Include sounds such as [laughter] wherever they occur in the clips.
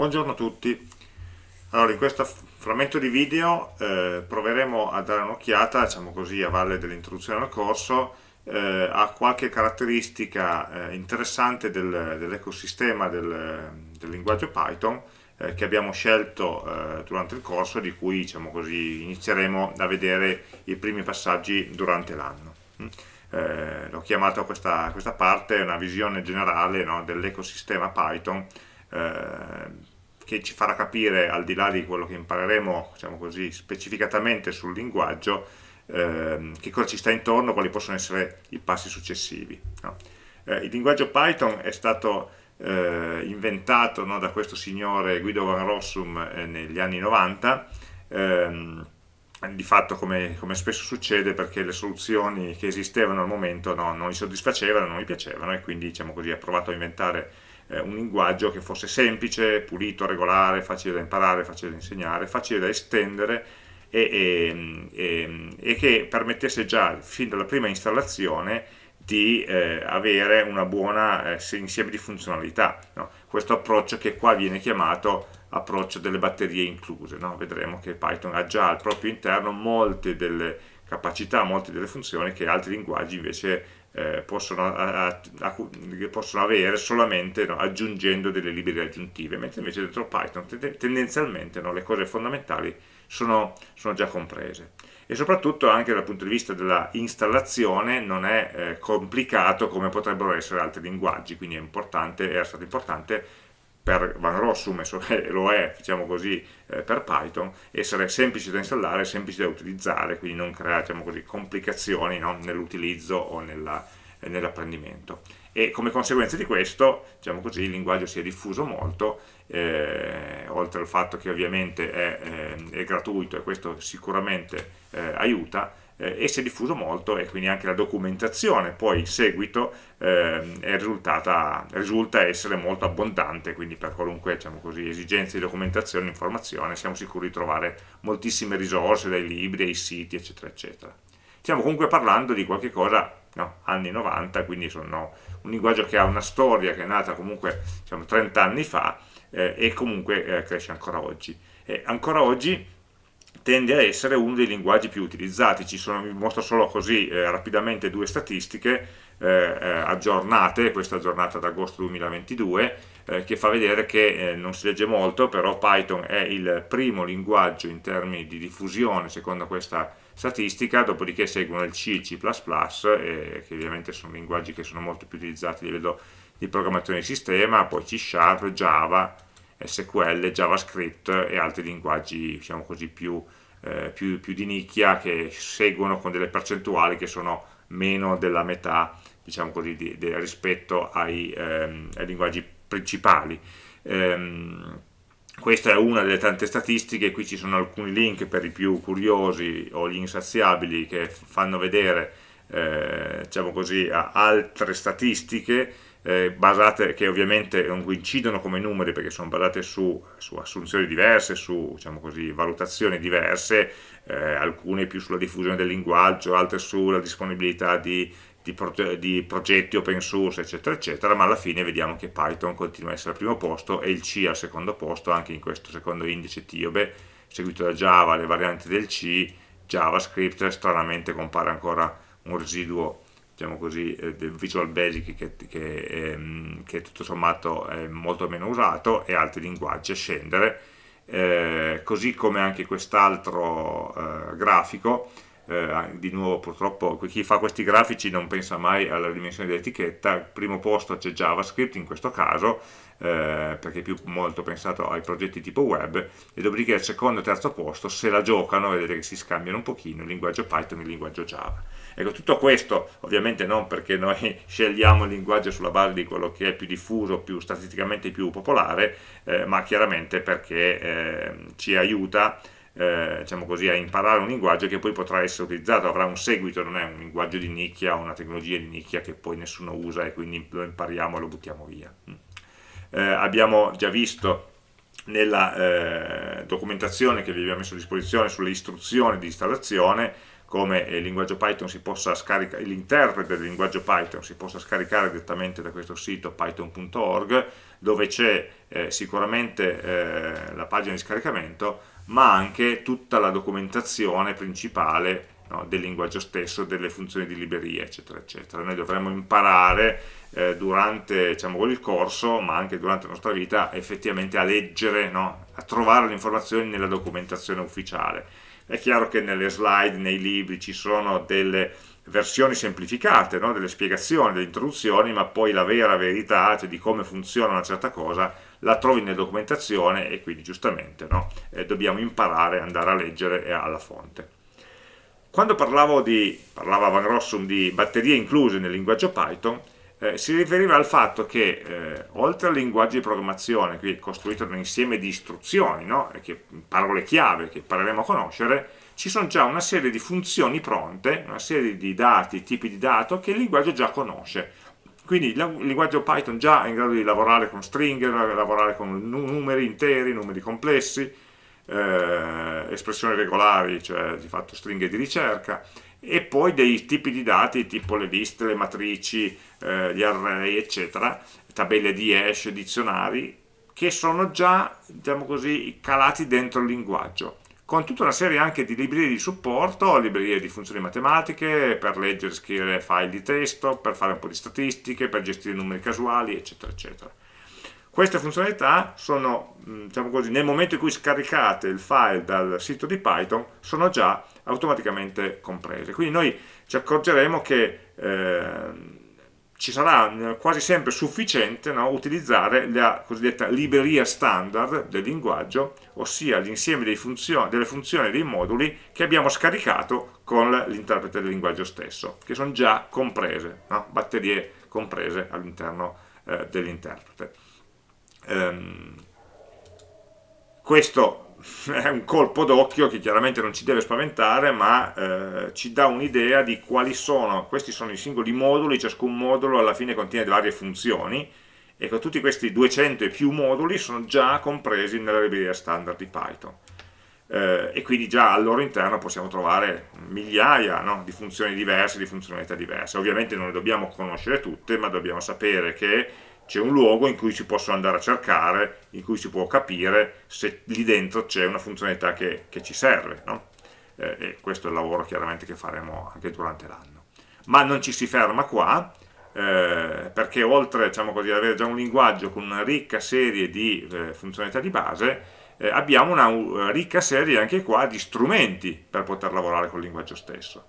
Buongiorno a tutti. Allora, in questo frammento di video eh, proveremo a dare un'occhiata, diciamo così, a valle dell'introduzione al corso, eh, a qualche caratteristica eh, interessante del, dell'ecosistema del, del, linguaggio Python eh, che abbiamo scelto eh, durante il corso e di cui, diciamo così, inizieremo a vedere i primi passaggi durante l'anno. Mm. Eh, l'ho chiamato questa, questa parte una visione generale no, dell'ecosistema Python che ci farà capire, al di là di quello che impareremo diciamo così, specificatamente sul linguaggio, eh, che cosa ci sta intorno, quali possono essere i passi successivi. No? Eh, il linguaggio Python è stato eh, inventato no, da questo signore Guido Van Rossum eh, negli anni 90, ehm, di fatto come, come, spesso succede perché le soluzioni che esistevano al momento no, non gli soddisfacevano, non gli piacevano e quindi diciamo così, ha provato a inventare eh, un linguaggio che fosse semplice, pulito, regolare, facile da imparare, facile da insegnare, facile da estendere e, e, e, che permettesse già fin dalla prima installazione di eh, avere una buona eh, insieme di funzionalità. No? Questo approccio che qua viene chiamato approccio delle batterie incluse. No? Vedremo che Python ha già al proprio interno molte delle capacità, molte delle funzioni che altri linguaggi invece eh, possono, a, a, a, possono, avere solamente no, aggiungendo delle librerie aggiuntive, mentre invece dentro Python tendenzialmente no, le cose fondamentali sono, sono, già comprese. E soprattutto anche dal punto di vista della installazione non è eh, complicato come potrebbero essere altri linguaggi, quindi è importante, era stato importante per Van Rossum [laughs] e lo è, diciamo così, eh, per Python, essere semplice da installare, semplice da utilizzare, quindi non creare diciamo così, complicazioni no? nell'utilizzo o eh, nell'apprendimento. E come conseguenza di questo, diciamo così, il linguaggio si è diffuso molto, eh, oltre al fatto che ovviamente è, eh, è gratuito e questo sicuramente eh, aiuta, e si è diffuso molto e quindi anche la documentazione poi in seguito eh, risulta essere molto abbondante, quindi per qualunque diciamo così, esigenza di documentazione informazione siamo sicuri di trovare moltissime risorse dai libri, ai siti eccetera eccetera. Stiamo comunque parlando di qualche cosa no, anni 90, quindi sono un linguaggio che ha una storia che è nata comunque diciamo, 30 anni fa eh, e comunque eh, cresce ancora oggi. E ancora oggi tende a essere uno dei linguaggi più utilizzati. Ci sono, vi mostro solo così eh, rapidamente due statistiche eh, eh aggiornate, questa aggiornata ad agosto 2022, eh, che fa vedere che eh, non si legge molto, però Python è il primo linguaggio in termini di diffusione secondo questa statistica, dopodiché seguono il C, il C++, che ovviamente sono linguaggi che sono molto più utilizzati a livello di programmazione di sistema, poi C Sharp, Java, SQL, JavaScript e altri linguaggi diciamo così, più, eh, più, più, di nicchia che seguono con delle percentuali che sono meno della metà diciamo così, di, di, rispetto ai, ehm, ai, linguaggi principali. Ehm, questa è una delle tante statistiche, qui ci sono alcuni link per i più curiosi o gli insaziabili che fanno vedere eh, diciamo così, altre statistiche eh, basate, che ovviamente non coincidono come numeri perché sono basate su, su assunzioni diverse, su diciamo così, valutazioni diverse, eh, alcune più sulla diffusione del linguaggio, altre sulla disponibilità di, di, proge di, progetti open source, eccetera, eccetera, ma alla fine vediamo che Python continua a essere al primo posto e il C al secondo posto, anche in questo secondo indice Tiobe, seguito da Java, le varianti del C, JavaScript, stranamente compare ancora un residuo diciamo così, eh, del Visual Basic che, che, ehm, che, tutto sommato è molto meno usato e altri linguaggi a scendere, eh, così come anche quest'altro eh, grafico, eh, di nuovo purtroppo chi fa questi grafici non pensa mai alla dimensione dell'etichetta, al primo posto c'è JavaScript in questo caso, eh, perché è più molto pensato ai progetti tipo web, e dopodiché al secondo e terzo posto se la giocano, vedete che si scambiano un pochino il linguaggio Python e il linguaggio Java. Ecco, tutto questo ovviamente non perché noi [laughs] scegliamo il linguaggio sulla base di quello che è più diffuso, più statisticamente più popolare, eh, ma chiaramente perché eh, ci aiuta eh, diciamo così, a imparare un linguaggio che poi potrà essere utilizzato, avrà un seguito, non è un linguaggio di nicchia o una tecnologia di nicchia che poi nessuno usa e quindi lo impariamo e lo buttiamo via. Mm. Eh, abbiamo già visto nella eh, documentazione che vi abbiamo messo a disposizione sulle istruzioni di installazione come l'interprete del linguaggio Python si possa scaricare direttamente da questo sito python.org dove c'è eh, sicuramente eh, la pagina di scaricamento ma anche tutta la documentazione principale no, del linguaggio stesso, delle funzioni di libreria eccetera eccetera. Noi dovremmo imparare eh, durante diciamo, il corso ma anche durante la nostra vita effettivamente a leggere, no, a trovare le informazioni nella documentazione ufficiale è chiaro che nelle slide, nei libri ci sono delle versioni semplificate, no? delle spiegazioni, delle introduzioni, ma poi la vera verità, cioè di come funziona una certa cosa, la trovi nella documentazione e quindi giustamente no? eh, dobbiamo imparare ad andare a leggere alla fonte. Quando parlavo di, parlava Van Rossum di batterie incluse nel linguaggio Python, eh, si riferiva al fatto che eh, oltre al linguaggio di programmazione, qui costruito da un insieme di istruzioni, no? che, parole chiave che impareremo a conoscere, ci sono già una serie di funzioni pronte, una serie di dati, tipi di dato che il linguaggio già conosce. Quindi il linguaggio Python già è in grado di lavorare con stringhe, lavorare con numeri interi, numeri complessi, eh, espressioni regolari, cioè di fatto stringhe di ricerca, e poi dei tipi di dati tipo le liste, le matrici, eh, gli array, eccetera, tabelle di hash, dizionari, che sono già, diciamo così, calati dentro il linguaggio con tutta una serie anche di librerie di supporto, librerie di funzioni matematiche, per leggere e scrivere file di testo, per fare un po' di statistiche, per gestire numeri casuali, eccetera, eccetera. Queste funzionalità sono, diciamo così, nel momento in cui scaricate il file dal sito di Python, sono già automaticamente comprese. Quindi noi ci accorgeremo che eh, ci sarà eh, quasi sempre sufficiente no, utilizzare la cosiddetta libreria standard del linguaggio, ossia l'insieme delle funzioni e dei moduli che abbiamo scaricato con l'interprete del linguaggio stesso, che sono già comprese, no? batterie comprese all'interno eh, dell'interprete. Ehm, questo è un colpo d'occhio che chiaramente non ci deve spaventare ma eh, ci dà un'idea di quali sono, questi sono i singoli moduli, ciascun modulo alla fine contiene varie funzioni e con tutti questi 200 e più moduli sono già compresi nella libreria standard di Python. Eh, e quindi già al loro interno possiamo trovare migliaia no, di funzioni diverse, di funzionalità diverse. Ovviamente non le dobbiamo conoscere tutte ma dobbiamo sapere che c'è un luogo in cui si possono andare a cercare, in cui si può capire se lì dentro c'è una funzionalità che, che ci serve, no? eh, e questo è il lavoro chiaramente che faremo anche durante l'anno. Ma non ci si ferma qua, eh, perché oltre diciamo così, ad avere già un linguaggio con una ricca serie di eh, funzionalità di base, eh, abbiamo una, una ricca serie anche qua di strumenti per poter lavorare col linguaggio stesso.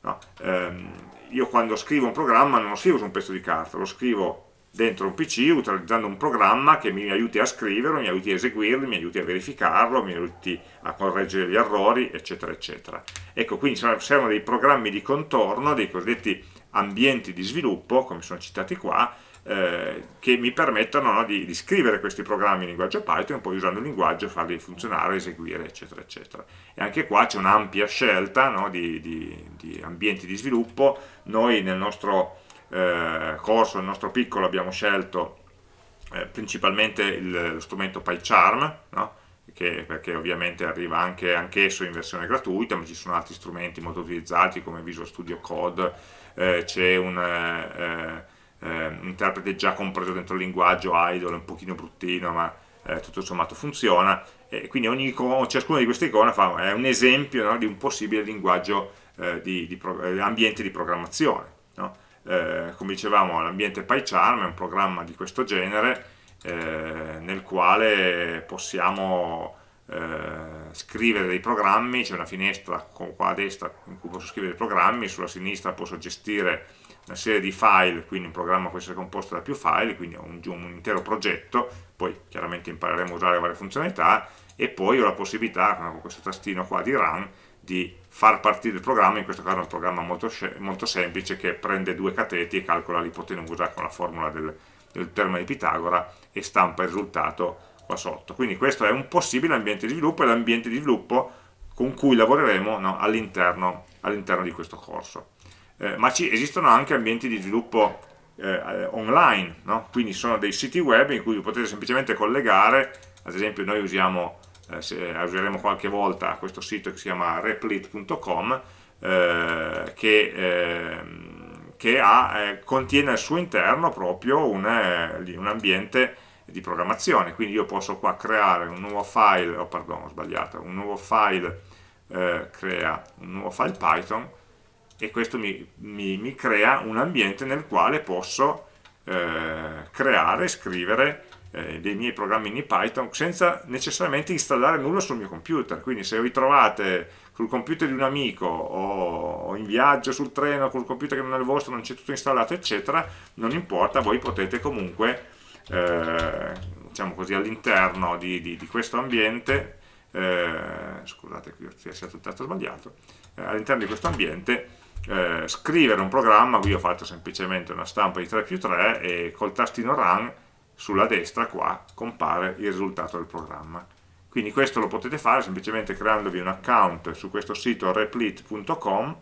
No? Ehm, io quando scrivo un programma non lo scrivo su un pezzo di carta, lo scrivo dentro un PC utilizzando un programma che mi aiuti a scriverlo, mi aiuti a eseguirlo, mi aiuti a verificarlo, mi aiuti a correggere gli errori, eccetera, eccetera. Ecco, quindi servono dei programmi di contorno, dei cosiddetti ambienti di sviluppo, come sono citati qua, eh, che mi permettono no, di, di, scrivere questi programmi in linguaggio Python poi usando il linguaggio farli funzionare, eseguire, eccetera, eccetera. E anche qua c'è un'ampia scelta no, di, di, di ambienti di sviluppo. Noi nel nostro eh, corso, nel nostro piccolo, abbiamo scelto eh, principalmente il, lo strumento PyCharm, no? che, perché ovviamente arriva anche anch'esso in versione gratuita, ma ci sono altri strumenti molto utilizzati come Visual Studio Code, eh, c'è un, eh, eh, interprete già compreso dentro il linguaggio idle, un pochino bruttino, ma eh, tutto sommato funziona, e quindi ogni ciascuna di queste icone fa, è un esempio no, di un possibile linguaggio di, di ambiente di programmazione. No? Eh, come dicevamo l'ambiente PyCharm è un programma di questo genere eh, nel quale possiamo eh, scrivere dei programmi, c'è una finestra qua a destra in cui posso scrivere dei programmi, sulla sinistra posso gestire una serie di file, quindi un programma può essere composto da più file, quindi ho un, un intero progetto, poi chiaramente impareremo a usare varie funzionalità e poi ho la possibilità con questo tastino qua di run di far partire il programma, in questo caso è un programma molto, molto semplice che prende due cateti e calcola l'ipotenusa con la formula del, del termine di Pitagora e stampa il risultato qua sotto. Quindi questo è un possibile ambiente di sviluppo, è l'ambiente di sviluppo con cui lavoreremo no, all'interno all di questo corso. Eh, ma ci, esistono anche ambienti di sviluppo eh, online, no? quindi sono dei siti web in cui potete semplicemente collegare, ad esempio noi usiamo eh, se, useremo qualche volta questo sito che si chiama replit.com eh, che, eh, che ha, eh, contiene al suo interno proprio un, eh, un, ambiente di programmazione, quindi io posso qua creare un nuovo file, oh pardon ho sbagliato, un nuovo file, eh, crea un nuovo file Python e questo mi, mi, mi crea un ambiente nel quale posso creare, scrivere eh, dei miei programmini Python senza necessariamente installare nulla sul mio computer, quindi se vi trovate sul computer di un amico o in viaggio sul treno col computer che non è il vostro, non c'è tutto installato eccetera, non importa, voi potete comunque eh, diciamo così all'interno di, di, di, questo ambiente eh, scusate qui è stato il testo sbagliato eh, all'interno di questo ambiente eh, scrivere un programma, qui ho fatto semplicemente una stampa di 3 più 3 e col tastino run sulla destra qua compare il risultato del programma. Quindi questo lo potete fare semplicemente creandovi un account su questo sito replit.com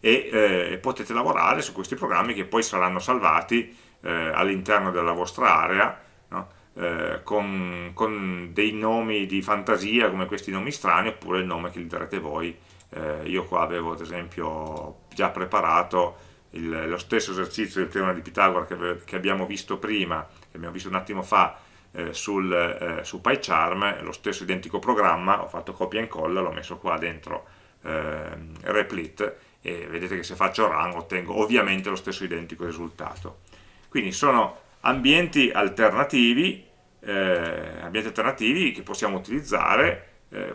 e eh, potete lavorare su questi programmi che poi saranno salvati eh, all'interno della vostra area no? eh, con, con, dei nomi di fantasia come questi nomi strani oppure il nome che gli darete voi. Eh, io qua avevo ad esempio già preparato il, lo stesso esercizio del teorema di Pitagora che, che abbiamo visto prima che abbiamo visto un attimo fa eh, sul, eh, su PyCharm, lo stesso identico programma, ho fatto copia e incolla, l'ho messo qua dentro eh, Replit e vedete che se faccio run ottengo ovviamente lo stesso identico risultato. Quindi sono ambienti alternativi, eh, ambienti alternativi che possiamo utilizzare, eh,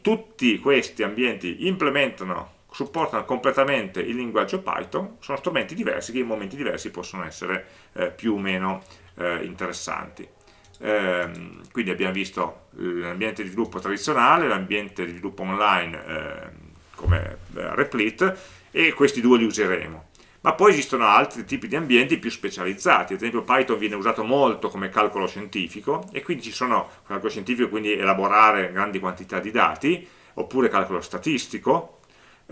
tutti questi ambienti implementano supportano completamente il linguaggio Python, sono strumenti diversi che in momenti diversi possono essere eh, più o meno eh, interessanti. Eh, quindi abbiamo visto l'ambiente di sviluppo tradizionale, l'ambiente di sviluppo online ehm, come eh, Replit e questi due li useremo. Ma poi esistono altri tipi di ambienti più specializzati, ad esempio Python viene usato molto come calcolo scientifico e quindi ci sono, calcolo scientifico quindi elaborare grandi quantità di dati, oppure calcolo statistico,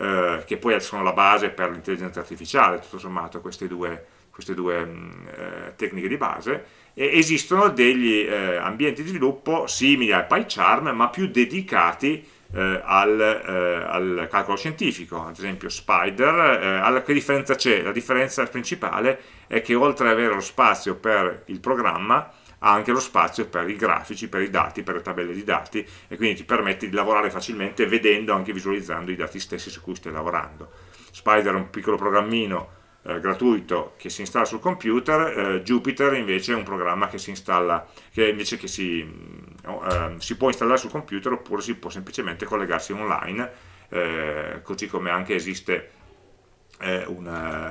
eh, che poi sono la base per l'intelligenza artificiale, tutto sommato queste due, queste due mm, eh, tecniche di base, e esistono degli eh, ambienti di sviluppo simili al PyCharm, ma più dedicati eh, al, eh, al, calcolo scientifico, ad esempio Spider, che differenza c'è? La differenza principale è che oltre ad avere lo spazio per il programma, ha anche lo spazio per i grafici, per i dati, per le tabelle di dati e quindi ti permette di lavorare facilmente vedendo, anche visualizzando i dati stessi su cui stai lavorando. Spider è un piccolo programmino eh, gratuito che si installa sul computer, eh, Jupyter invece è un programma che si installa, che invece che si, eh, si può installare sul computer oppure si può semplicemente collegarsi online, eh, così come anche esiste eh, un,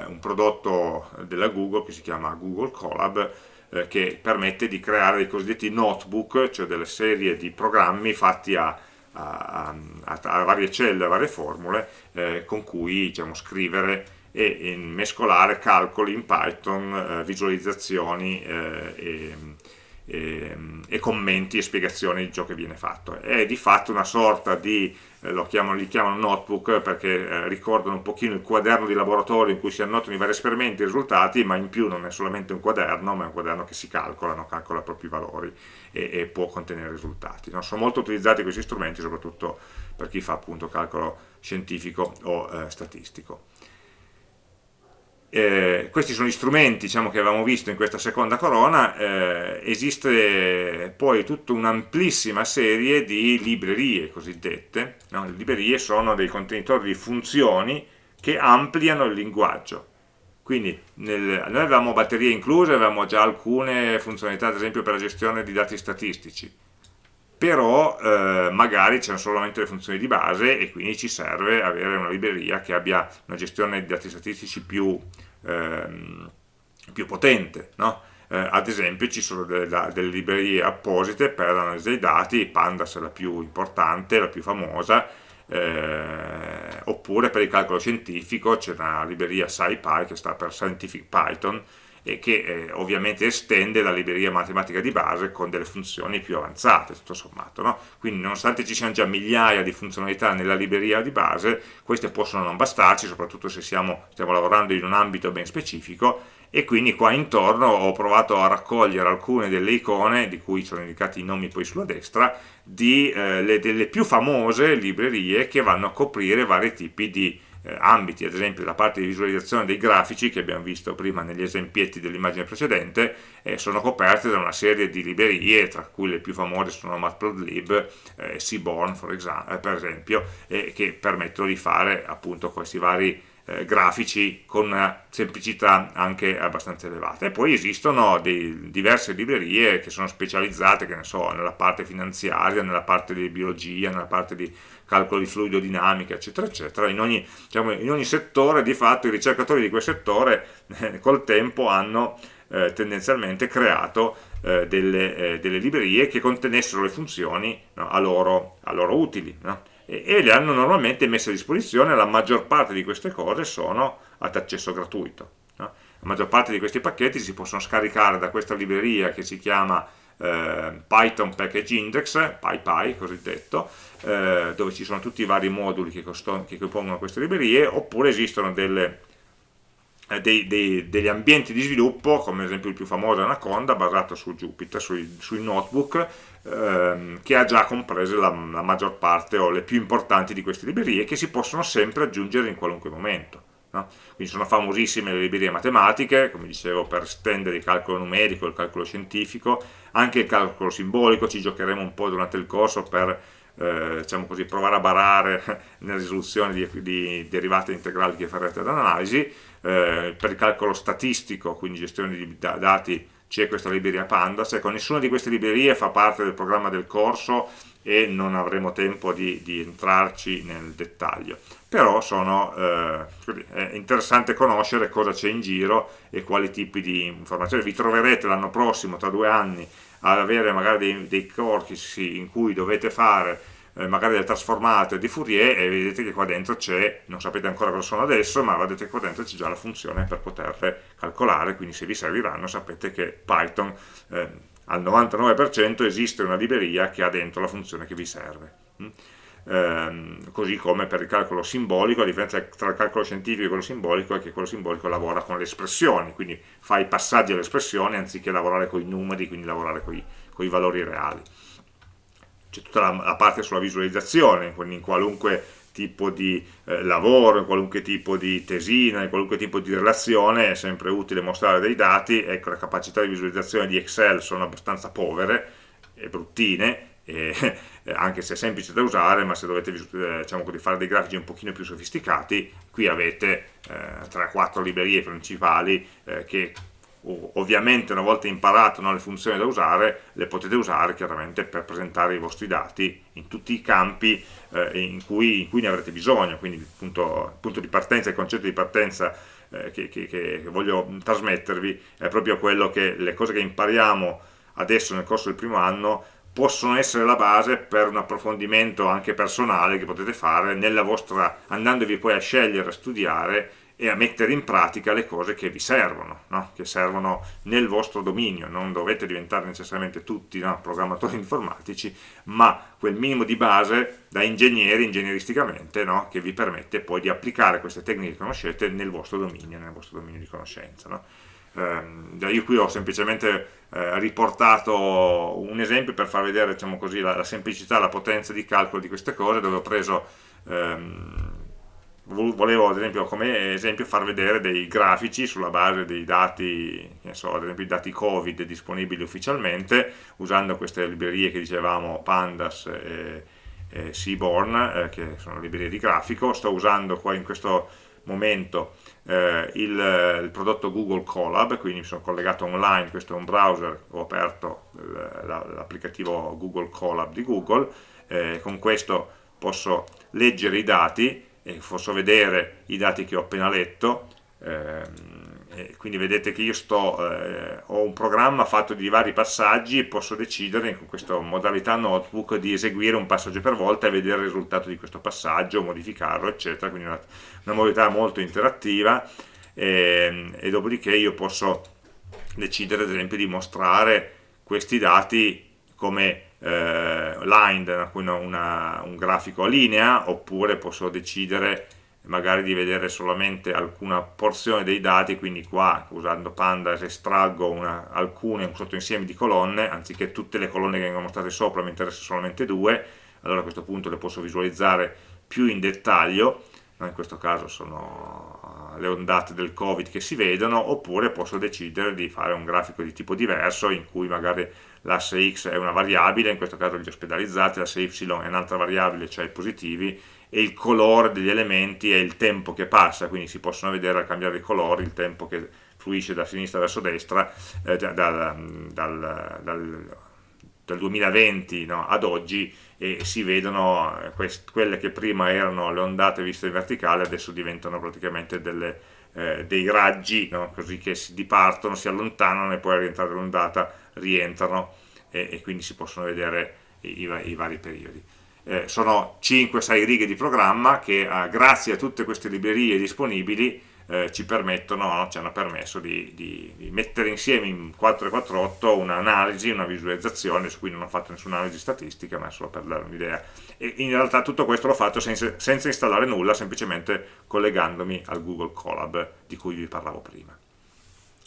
un prodotto della Google che si chiama Google Colab, eh, che permette di creare dei cosiddetti notebook, cioè delle serie di programmi fatti a, a, a, a varie celle, a varie formule, eh, con cui diciamo, scrivere e, mescolare calcoli in Python, eh, visualizzazioni eh, e, e, e, commenti e spiegazioni di ciò che viene fatto. È di fatto una sorta di chiamano, li chiamano notebook perché eh, ricordano un pochino il quaderno di laboratorio in cui si annotano i vari esperimenti e i risultati, ma in più non è solamente un quaderno, ma è un quaderno che si calcola, no? calcola i propri valori e, e può contenere risultati. No? Sono molto utilizzati questi strumenti, soprattutto per chi fa appunto calcolo scientifico o eh, statistico eh, questi sono gli strumenti diciamo, che avevamo visto in questa seconda corona, eh, esiste poi tutta un'amplissima serie di librerie cosiddette, no? le librerie sono dei contenitori di funzioni che ampliano il linguaggio, quindi nel, noi avevamo batterie incluse, avevamo già alcune funzionalità ad esempio per la gestione di dati statistici, però eh, magari c'erano solamente le funzioni di base e quindi ci serve avere una libreria che abbia una gestione di dati statistici più, ehm, più potente, no? eh, ad esempio ci sono delle, delle, librerie apposite per l'analisi dei dati, Pandas è la più importante, la più famosa, eh, oppure per il calcolo scientifico c'è una libreria SciPy che sta per Scientific Python, e che eh, ovviamente estende la libreria matematica di base con delle funzioni più avanzate, tutto sommato. No? Quindi nonostante ci siano già migliaia di funzionalità nella libreria di base, queste possono non bastarci, soprattutto se siamo, stiamo lavorando in un ambito ben specifico, e quindi qua intorno ho provato a raccogliere alcune delle icone, di cui sono indicati i nomi poi sulla destra, di, eh, le, delle più famose librerie che vanno a coprire vari tipi di eh, ambiti, ad esempio la parte di visualizzazione dei grafici che abbiamo visto prima negli esempietti dell'immagine precedente eh, sono coperte da una serie di librerie, tra cui le più famose sono Matplotlib eh, Seaborn eh, per esempio, che permettono di fare appunto questi vari eh, grafici con una semplicità anche abbastanza elevata. E poi esistono dei, diverse librerie che sono specializzate, che ne so, nella parte finanziaria, nella parte di biologia, nella parte di calcolo di fluidodinamica, eccetera, eccetera. In ogni, diciamo, in ogni settore, di fatto, i ricercatori di quel settore eh, col tempo hanno eh, tendenzialmente creato eh, delle, eh, delle, librerie che contenessero le funzioni no, a, loro, a, loro, utili. No? E, le hanno normalmente messe a disposizione, la maggior parte di queste cose sono ad accesso gratuito. No? La maggior parte di questi pacchetti si possono scaricare da questa libreria che si chiama eh, Python Package Index, PyPy cosiddetto, eh, dove ci sono tutti i vari moduli che, che compongono queste librerie, oppure esistono delle, eh, dei, dei, degli ambienti di sviluppo, come ad esempio il più famoso Anaconda, basato su Jupyter, sui, sui notebook, ehm, che ha già comprese la, la, maggior parte o le più importanti di queste librerie che si possono sempre aggiungere in qualunque momento. No? Quindi sono famosissime le librerie matematiche, come dicevo, per stendere il calcolo numerico, il calcolo scientifico, anche il calcolo simbolico, ci giocheremo un po' durante il corso per eh, diciamo così, provare a barare [laughs] nella risoluzione di, di derivate integrali che farete dall'analisi, eh, per il calcolo statistico, quindi gestione di dati c'è questa libreria Pandas, ecco nessuna di queste librerie fa parte del programma del corso e non avremo tempo di, di entrarci nel dettaglio. Però sono, eh, è interessante conoscere cosa c'è in giro e quali tipi di informazioni. Vi troverete l'anno prossimo, tra due anni ad avere magari dei, dei corsi in cui dovete fare magari del trasformato di Fourier e vedete che qua dentro c'è, non sapete ancora cosa sono adesso, ma vedete che qua dentro c'è già la funzione per poterle calcolare, quindi se vi serviranno sapete che Python eh, al 99% esiste una libreria che ha dentro la funzione che vi serve. Mm? Ehm, così come per il calcolo simbolico, la differenza tra il calcolo scientifico e quello simbolico è che quello simbolico lavora con le espressioni, quindi fa i passaggi alle espressioni anziché lavorare con i numeri, quindi lavorare con i valori reali c'è tutta la, la, parte sulla visualizzazione, quindi in qualunque tipo di eh, lavoro, in qualunque tipo di tesina, in qualunque tipo di relazione è sempre utile mostrare dei dati, ecco le capacità di visualizzazione di Excel sono abbastanza povere e bruttine, e, [laughs] anche se è semplice da usare, ma se dovete eh, diciamo fare dei grafici un pochino più sofisticati, qui avete eh, 3-4 librerie principali eh, che ovviamente una volta imparato no, le funzioni da usare, le potete usare chiaramente per presentare i vostri dati in tutti i campi eh, in, cui, in, cui, ne avrete bisogno, quindi il punto, il punto di partenza, il concetto di partenza eh, che, che, che, voglio trasmettervi è proprio quello che le cose che impariamo adesso nel corso del primo anno possono essere la base per un approfondimento anche personale che potete fare vostra, andandovi poi a scegliere, a studiare e a mettere in pratica le cose che vi servono, no? che servono nel vostro dominio, non dovete diventare necessariamente tutti no, programmatori [laughs] informatici, ma quel minimo di base da ingegneri, ingegneristicamente, no? che vi permette poi di applicare queste tecniche che conoscete nel vostro dominio, nel vostro dominio di conoscenza. Eh, io qui ho semplicemente eh, riportato un esempio per far vedere diciamo così, la, la, semplicità, la potenza di calcolo di queste cose, dove ho preso... Ehm, volevo ad esempio come esempio far vedere dei grafici sulla base dei dati, so, ad esempio i dati Covid disponibili ufficialmente, usando queste librerie che dicevamo Pandas e, e Seaborn, eh, che sono librerie di grafico, sto usando qua in questo momento eh, il, il, prodotto Google Colab, quindi mi sono collegato online, questo è un browser, ho aperto l'applicativo Google Colab di Google, eh, con questo posso leggere i dati e posso vedere i dati che ho appena letto ehm, quindi vedete che io sto, eh, ho un programma fatto di vari passaggi e posso decidere con questa modalità notebook di eseguire un passaggio per volta e vedere il risultato di questo passaggio, modificarlo eccetera, quindi una, una modalità molto interattiva e, ehm, e dopodiché io posso decidere ad esempio di mostrare questi dati come eh, lined, una, una, un grafico a linea, oppure posso decidere magari di vedere solamente alcuna porzione dei dati, quindi qua usando pandas estraggo una, alcune, un sottoinsieme di colonne, anziché tutte le colonne che vengono mostrate sopra, mi interessano solamente due, allora a questo punto le posso visualizzare più in dettaglio, in questo caso sono le ondate del covid che si vedono, oppure posso decidere di fare un grafico di tipo diverso in cui magari l'asse x è una variabile, in questo caso gli ospedalizzati, l'asse y è un'altra variabile, cioè i positivi, e il colore degli elementi è il tempo che passa, quindi si possono vedere al cambiare i colori il tempo che fluisce da sinistra verso destra eh, dal, dal, dal, dal, 2020 no, ad oggi e si vedono eh, quelle che prima erano le ondate viste in verticale adesso diventano praticamente delle, eh, dei raggi no, così che si dipartono, si allontanano e poi a rientrare l'ondata rientrano e, e, quindi si possono vedere i, i, i vari periodi. Eh, sono 5-6 righe di programma che eh, grazie a tutte queste librerie disponibili eh, ci permettono, no, ci hanno permesso di, di, di, mettere insieme in 448 un'analisi, una visualizzazione, su cui non ho fatto nessuna analisi statistica, ma solo per dare un'idea. E in realtà tutto questo l'ho fatto senza, senza installare nulla, semplicemente collegandomi al Google Colab di cui vi parlavo prima.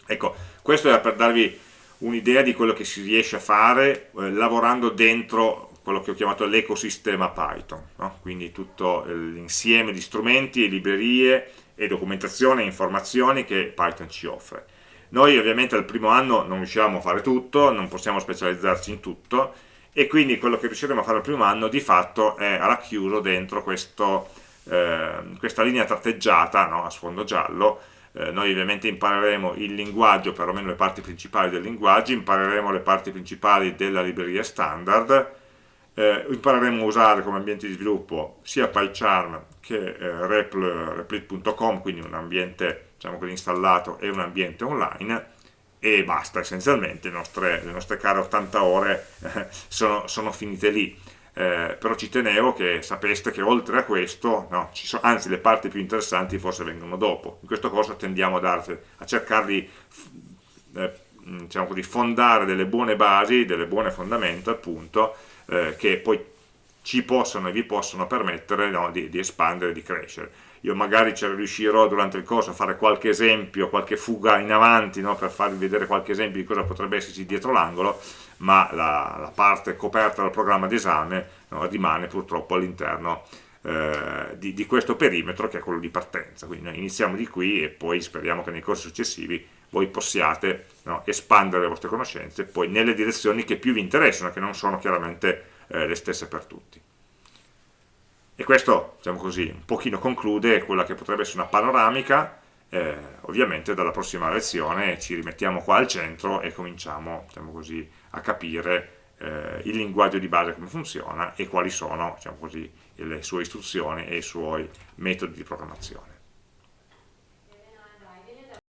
Ecco, questo era per darvi un'idea di quello che si riesce a fare eh, lavorando dentro quello che ho chiamato l'ecosistema Python, no? quindi tutto l'insieme di strumenti e librerie e documentazione e informazioni che Python ci offre. Noi ovviamente al primo anno non riusciamo a fare tutto, non possiamo specializzarci in tutto e quindi quello che riusciremo a fare al primo anno di fatto è racchiuso dentro questo, eh, questa linea tratteggiata no? a sfondo giallo eh, noi ovviamente impareremo il linguaggio, perlomeno le parti principali del linguaggio, impareremo le parti principali della libreria standard, eh, impareremo a usare come ambiente di sviluppo sia PyCharm che eh, Replit.com, quindi un ambiente diciamo così, installato e un ambiente online e basta essenzialmente, le nostre, le nostre care 80 ore eh, sono, sono, finite lì. Eh, però ci tenevo che sapeste che oltre a questo, no, so, anzi le parti più interessanti forse vengono dopo. In questo corso tendiamo a, darti, a cercare di eh, diciamo così, fondare delle buone basi, delle buone fondamenta appunto, eh, che poi ci possono e vi possono permettere no, di, di, espandere, di crescere. Io magari ci riuscirò durante il corso a fare qualche esempio, qualche fuga in avanti no, per farvi vedere qualche esempio di cosa potrebbe esserci dietro l'angolo, ma la, la, parte coperta dal programma d'esame no, rimane purtroppo all'interno eh, di, di, questo perimetro che è quello di partenza. Quindi noi iniziamo di qui e poi speriamo che nei corsi successivi voi possiate no, espandere le vostre conoscenze poi nelle direzioni che più vi interessano, che non sono chiaramente eh, le stesse per tutti. E questo, diciamo così, un pochino conclude quella che potrebbe essere una panoramica, eh, ovviamente dalla prossima lezione ci rimettiamo qua al centro e cominciamo, diciamo così, a capire eh, il linguaggio di base come funziona e quali sono, diciamo così, le sue istruzioni e i suoi metodi di programmazione.